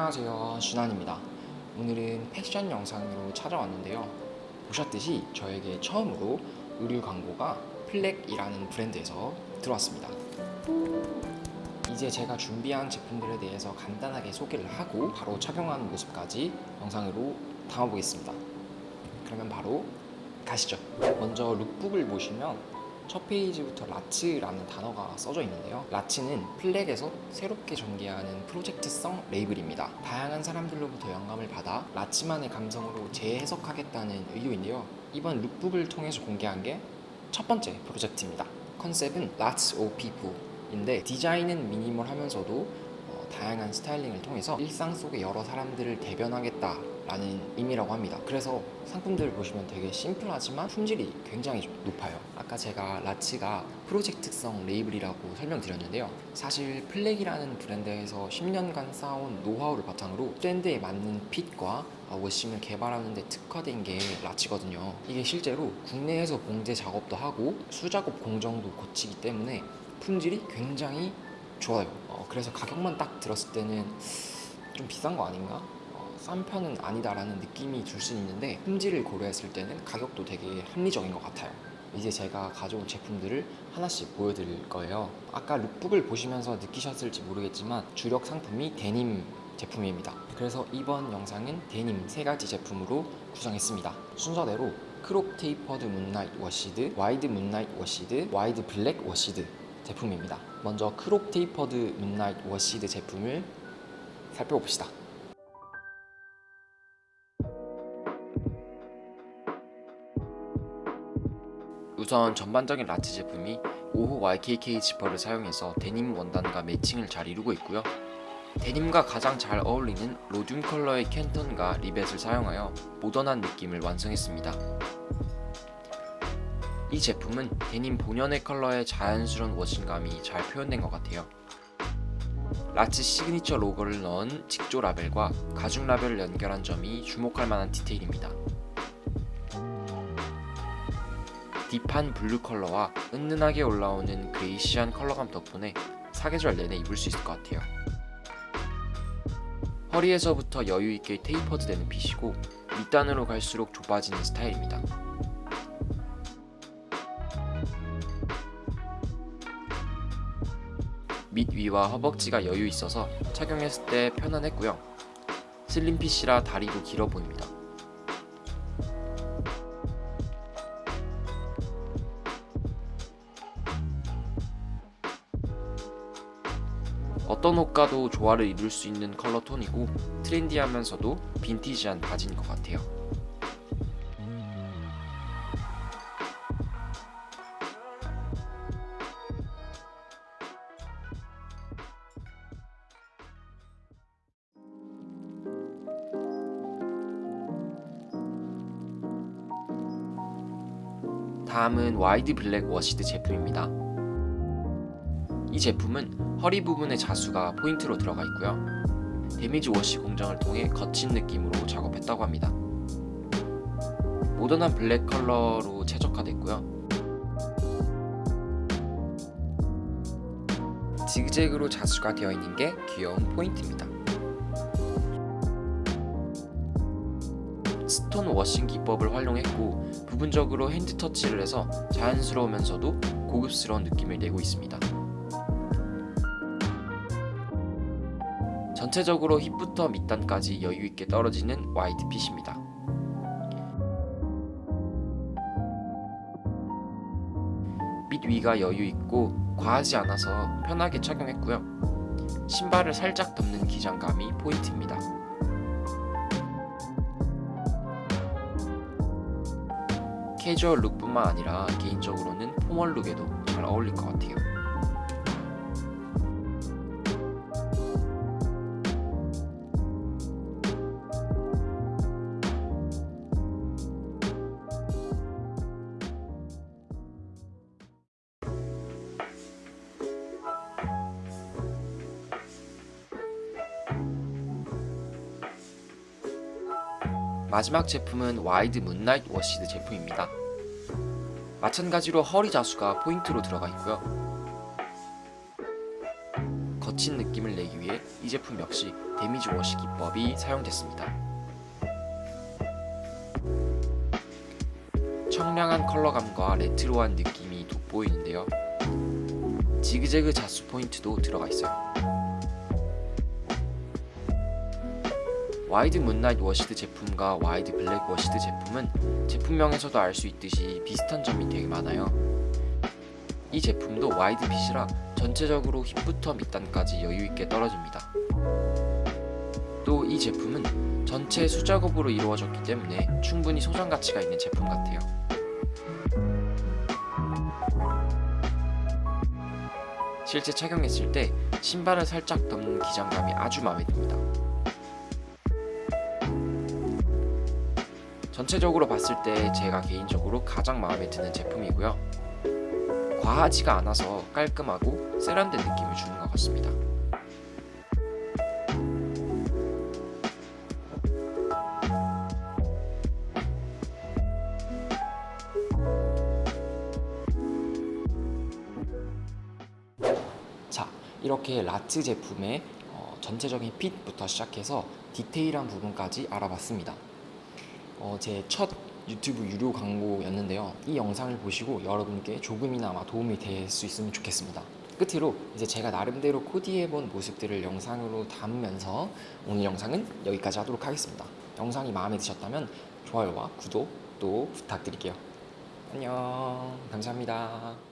안녕하세요. 준환입니다. 오늘은 패션 영상으로 찾아왔는데요. 보셨듯이 저에게 처음으로 의류 광고가 플렉이라는 브랜드에서 들어왔습니다. 이제 제가 준비한 제품들에 대해서 간단하게 소개를 하고 바로 착용하는 모습까지 영상으로 담아보겠습니다. 그러면 바로 가시죠. 먼저 lookbook을 보시면 첫 페이지부터 라츠라는 단어가 써져 있는데요. 라츠는 플렉에서 새롭게 전개하는 프로젝트성 레이블입니다. 다양한 사람들로부터 영감을 받아 라츠만의 감성으로 재해석하겠다는 의도인데요. 이번 lookbook을 통해서 공개한 게 첫 번째 프로젝트입니다. 컨셉은 lots of people인데 디자인은 미니멀하면서도 어, 다양한 스타일링을 통해서 일상 속의 여러 사람들을 대변하겠다 라는 의미라고 합니다. 그래서 상품들을 보시면 되게 심플하지만 품질이 굉장히 좀 높아요. 아까 제가 라츠가 프로젝트성 레이블이라고 설명드렸는데요. 사실 플렉이라는 브랜드에서 10년간 쌓아온 노하우를 바탕으로 트렌드에 맞는 fit과 워싱을 개발하는 데 특화된 게 라치거든요. 이게 실제로 국내에서 봉제 작업도 하고 수작업 공정도 거치기 때문에 품질이 굉장히 좋아요. 어, 그래서 가격만 딱 들었을 때는 좀 비싼 거 아닌가? 싼 편은 아니다라는 느낌이 줄 수 있는데 품질을 고려했을 때는 가격도 되게 합리적인 것 같아요. 이제 제가 가져온 제품들을 하나씩 보여드릴 거예요. 아까 룩북을 보시면서 느끼셨을지 모르겠지만 주력 상품이 데님 제품입니다. 그래서 이번 영상은 데님 세 가지 제품으로 구성했습니다. 순서대로 crop tapered moonlight washed, wide moonlight washed, wide black washed 제품입니다. 먼저 crop tapered moonlight washed 제품을 살펴봅시다 우선 전반적인 라츠 제품이 5호 YKK 지퍼를 사용해서 데님 원단과 매칭을 잘 이루고 있고요. 데님과 가장 잘 어울리는 로듐 컬러의 캔턴과 리벳을 사용하여 모던한 느낌을 완성했습니다. 이 제품은 데님 본연의 컬러의 자연스러운 washing감이 잘 표현된 것 같아요. 라츠 시그니처 로고를 넣은 직조 라벨과 가죽 라벨을 연결한 점이 주목할 만한 디테일입니다 deep한 블루 컬러와 은은하게 올라오는 grayish한 컬러감 덕분에 사계절 내내 입을 수 있을 것 같아요. 허리에서부터 여유있게 테이퍼드 되는 핏이고 밑단으로 갈수록 좁아지는 스타일입니다. 밑 위와 허벅지가 여유 있어서 착용했을 때 편안했고요. 슬림핏이라 다리도 길어 보입니다. 어떤 옷과도 조화를 이룰 수 있는 컬러 톤이고 trendy하면서도 빈티지한 바지인 것 같아요. 다음은 wide black washed 제품입니다. 이 제품은 허리 부분의 자수가 포인트로 들어가 있고요. damage wash 공정을 통해 거친 느낌으로 작업했다고 합니다. 모던한 블랙 컬러로 최적화됐고요. 지그재그로 자수가 되어 있는 게 귀여운 포인트입니다. stone washing 기법을 활용했고 부분적으로 hand touch를 해서 자연스러우면서도 고급스러운 느낌을 내고 있습니다 전체적으로 힙부터 밑단까지 여유있게 떨어지는 wide fit입니다. 밑 위가 여유있고 과하지 않아서 편하게 착용했고요. 신발을 살짝 덮는 기장감이 포인트입니다. 캐주얼 룩뿐만 아니라 개인적으로는 포멀 룩에도 잘 어울릴 것 같아요. 마지막 제품은 와이드 문나잇 워시드 제품입니다. 마찬가지로 허리 자수가 포인트로 들어가 있고요. 거친 느낌을 내기 위해 이 제품 역시 damage wash 기법이 사용됐습니다. 청량한 컬러감과 레트로한 느낌이 돋보이는데요. 지그재그 자수 포인트도 들어가 있어요. 와이드 문나잇 워시드 제품과 와이드 블랙 워시드 제품은 제품명에서도 알 수 있듯이 비슷한 점이 되게 많아요. 이 제품도 wide fit이라 전체적으로 힙부터 밑단까지 여유있게 떨어집니다. 또 이 제품은 전체 수작업으로 이루어졌기 때문에 충분히 소장 가치가 있는 제품 같아요. 실제 착용했을 때 신발을 살짝 덮는 기장감이 아주 마음에 듭니다. 전체적으로 봤을 때 제가 개인적으로 가장 마음에 드는 제품이고요. 과하지가 않아서 깔끔하고 세련된 느낌을 주는 것 같습니다. 자, 이렇게 라츠 제품의 어, 전체적인 핏부터 시작해서 디테일한 부분까지 알아봤습니다. 어, 제첫 유튜브 유료 광고였는데요. 이 영상을 보시고 여러분께 조금이나마 도움이 될 수 있으면 좋겠습니다. 끝으로 이제 제가 나름대로 코디해본 모습들을 영상으로 담으면서 오늘 영상은 여기까지 하도록 하겠습니다. 영상이 마음에 드셨다면 좋아요와 구독 또 부탁드릴게요. 안녕. 감사합니다.